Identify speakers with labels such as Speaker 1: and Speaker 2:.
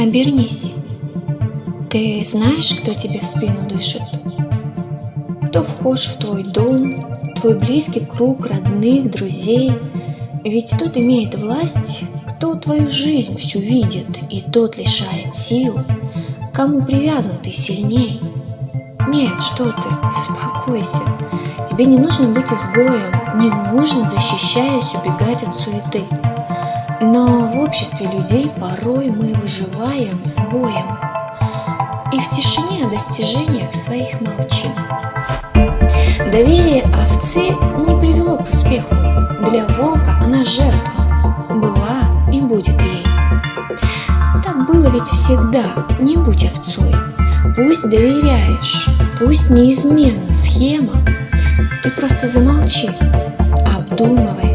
Speaker 1: Обернись. Ты знаешь, кто тебе в спину дышит? Кто вхож в твой дом, твой близкий круг родных, друзей? Ведь тот имеет власть, кто твою жизнь всю видит, и тот лишает сил, кому привязан ты сильней. Нет, что ты, успокойся. Тебе не нужно быть изгоем, не нужно, защищаясь, убегать от суеты. Но в обществе людей порой мы выживаем с боем и в тишине о достижениях своих молчим. Доверие овцы не привело к успеху. Для волка она жертва, была и будет ей. Так было ведь всегда, не будь овцой. Пусть доверяешь, пусть неизменна схема, ты просто замолчи, обдумывай